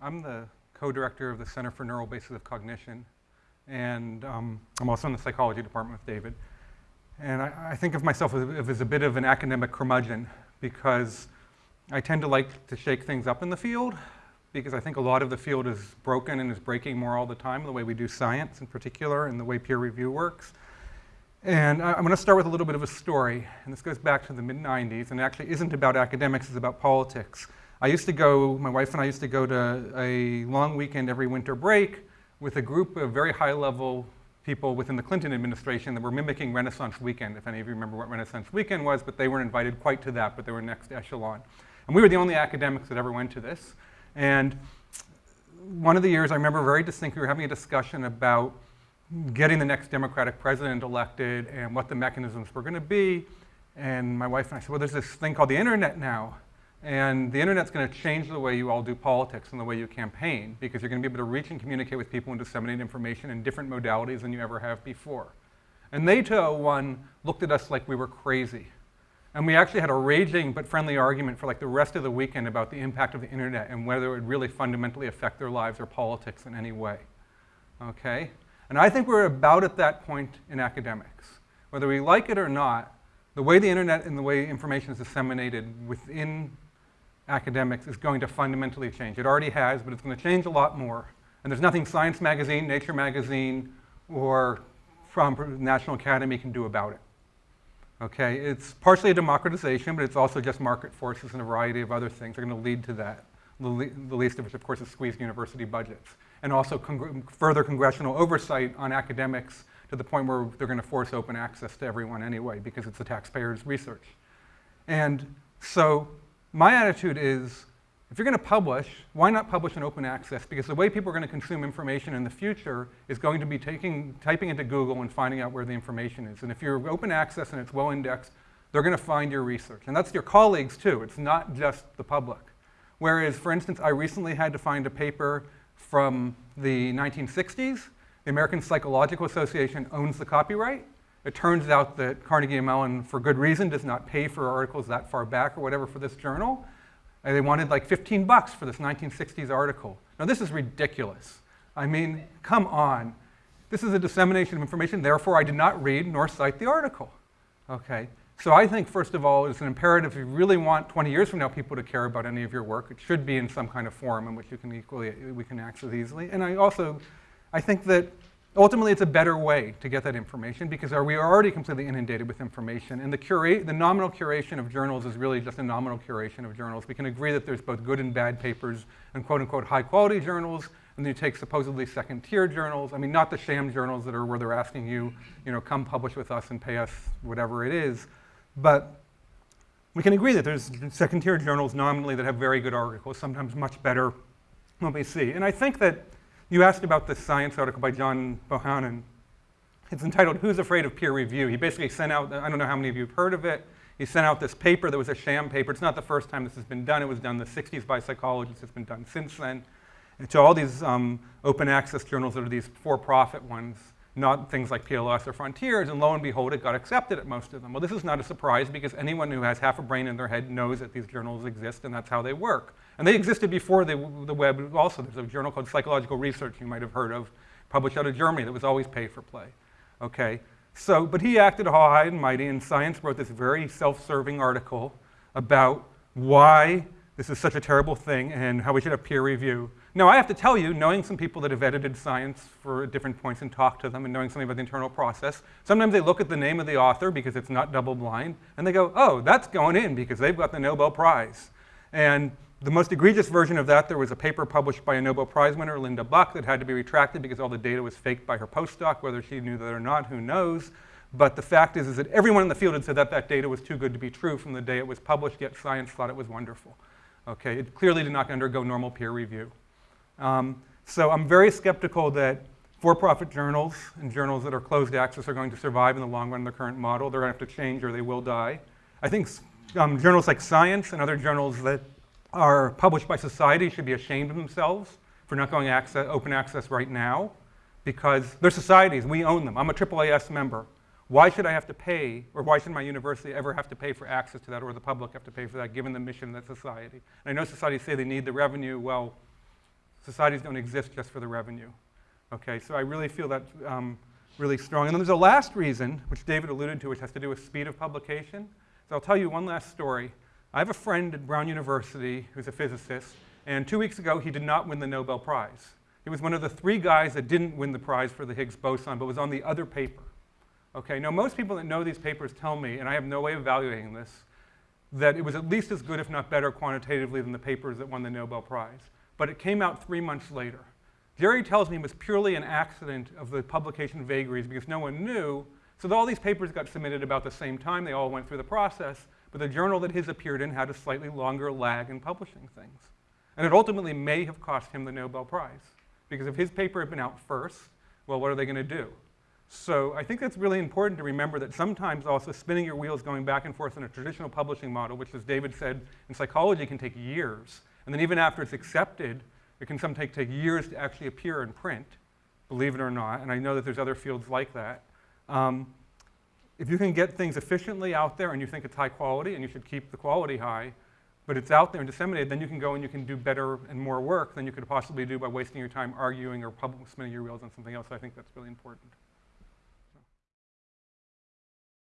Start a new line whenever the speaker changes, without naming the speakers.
I'm the co-director of the Center for Neural Bases of Cognition, and um, I'm also in the psychology department with David. And I, I think of myself as, as, a bit of an academic curmudgeon because I tend to like to shake things up in the field because I think a lot of the field is broken and is breaking more all the time, the way we do science in particular and the way peer review works. And I, I'm going to start with a little bit of a story, and this goes back to the mid-90s, and actually isn't about academics, it's about politics. I used to go, my wife and I used to go to a long weekend every winter break with a group of very high-level people within the Clinton administration that were mimicking Renaissance Weekend, if any of you remember what Renaissance Weekend was, but they weren't invited quite to that, but they were next echelon. And we were the only academics that ever went to this. And one of the years I remember very distinctly, we were having a discussion about getting the next Democratic president elected and what the mechanisms were going to be. And my wife and I said, well, there's this thing called the internet now. And the internet's going to change the way you all do politics and the way you campaign because you're going to be able to reach and communicate with people and disseminate information in different modalities than you ever have before. And they, to one, looked at us like we were crazy. And we actually had a raging but friendly argument for like the rest of the weekend about the impact of the internet and whether it would really fundamentally affect their lives or politics in any way. Okay? And I think we're about at that point in academics. Whether we like it or not, the way the internet and the way information is disseminated within academics is going to fundamentally change. It already has, but it's going to change a lot more. And there's nothing Science Magazine, Nature Magazine, or from National Academy can do about it. Okay, it's partially a democratization, but it's also just market forces and a variety of other things are going to lead to that. The, le the least of which, of course, is squeezed university budgets. And also further congressional oversight on academics to the point where they're going to force open access to everyone anyway, because it's the taxpayers' research. And so my attitude is, if you're going to publish, why not publish in open access? Because the way people are going to consume information in the future is going to be taking, typing into Google and finding out where the information is. And if you're open access and it's well indexed, they're going to find your research. And that's your colleagues too. It's not just the public. Whereas, for instance, I recently had to find a paper from the 1960s. The American Psychological Association owns the copyright. It turns out that Carnegie Mellon, for good reason, does not pay for articles that far back or whatever for this journal. And they wanted like 15 bucks for this 1960s article. Now this is ridiculous. I mean, come on. This is a dissemination of information, therefore I did not read nor cite the article. Okay, so I think first of all, it's an imperative if you really want 20 years from now people to care about any of your work, it should be in some kind of form in which you can equally, we can access easily. And I also, I think that Ultimately, it's a better way to get that information because we are already completely inundated with information. And the, curate, the nominal curation of journals is really just a nominal curation of journals. We can agree that there's both good and bad papers and quote unquote high quality journals. And then you take supposedly second tier journals. I mean, not the sham journals that are where they're asking you, you know, come publish with us and pay us whatever it is. But we can agree that there's second tier journals nominally that have very good articles, sometimes much better than we see. And I think that you asked about this science article by John Bohannon. It's entitled, Who's Afraid of Peer Review? He basically sent out, I don't know how many of you have heard of it, he sent out this paper that was a sham paper. It's not the first time this has been done. It was done in the 60s by psychologists. It's been done since then. And all these um, open access journals are these for-profit ones, not things like PLOS or Frontiers, and lo and behold, it got accepted at most of them. Well, this is not a surprise because anyone who has half a brain in their head knows that these journals exist and that's how they work. And they existed before the, the web also. There's a journal called Psychological Research you might have heard of, published out of Germany that was always pay for play. Okay, so, but he acted all high and mighty and Science wrote this very self-serving article about why this is such a terrible thing and how we should have peer review. Now, I have to tell you, knowing some people that have edited science for different points and talked to them and knowing something about the internal process, sometimes they look at the name of the author because it's not double-blind, and they go, oh, that's going in because they've got the Nobel Prize. And the most egregious version of that, there was a paper published by a Nobel Prize winner, Linda Buck, that had to be retracted because all the data was faked by her postdoc. Whether she knew that or not, who knows. But the fact is, is that everyone in the field had said that that data was too good to be true from the day it was published, yet science thought it was wonderful. Okay, it clearly did not undergo normal peer review. Um, so I'm very skeptical that for-profit journals and journals that are closed access are going to survive in the long run in the current model. They're going to have to change or they will die. I think um, journals like Science and other journals that are published by society should be ashamed of themselves for not going access, open access right now because they're societies, we own them. I'm a AAAS member. Why should I have to pay, or why should my university ever have to pay for access to that, or the public have to pay for that, given the mission of that society? And I know societies say they need the revenue. Well, Societies don't exist just for the revenue. Okay, so I really feel that um, really strong. And then there's a last reason, which David alluded to, which has to do with speed of publication. So I'll tell you one last story. I have a friend at Brown University who's a physicist, and two weeks ago he did not win the Nobel Prize. He was one of the three guys that didn't win the prize for the Higgs boson, but was on the other paper. Okay, now most people that know these papers tell me, and I have no way of evaluating this, that it was at least as good, if not better, quantitatively than the papers that won the Nobel Prize. But it came out three months later. Jerry tells me it was purely an accident of the publication vagaries because no one knew. So all these papers got submitted about the same time. They all went through the process. But the journal that his appeared in had a slightly longer lag in publishing things. And it ultimately may have cost him the Nobel Prize. Because if his paper had been out first, well, what are they going to do? So I think that's really important to remember that sometimes also spinning your wheels going back and forth in a traditional publishing model, which as David said, in psychology can take years. And then even after it's accepted, it can sometimes take years to actually appear in print, believe it or not, and I know that there's other fields like that. Um, if you can get things efficiently out there and you think it's high quality and you should keep the quality high, but it's out there and disseminated, then you can go and you can do better and more work than you could possibly do by wasting your time arguing or spinning your wheels on something else. So I think that's really important.